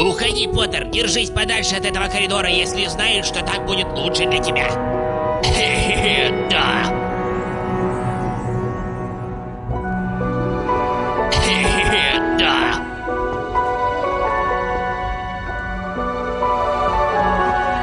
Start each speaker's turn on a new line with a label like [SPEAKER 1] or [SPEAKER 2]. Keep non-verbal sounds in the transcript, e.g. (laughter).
[SPEAKER 1] Уходи, Поттер, держись подальше от этого коридора, если знаешь, что так будет лучше для тебя. (laughs) да.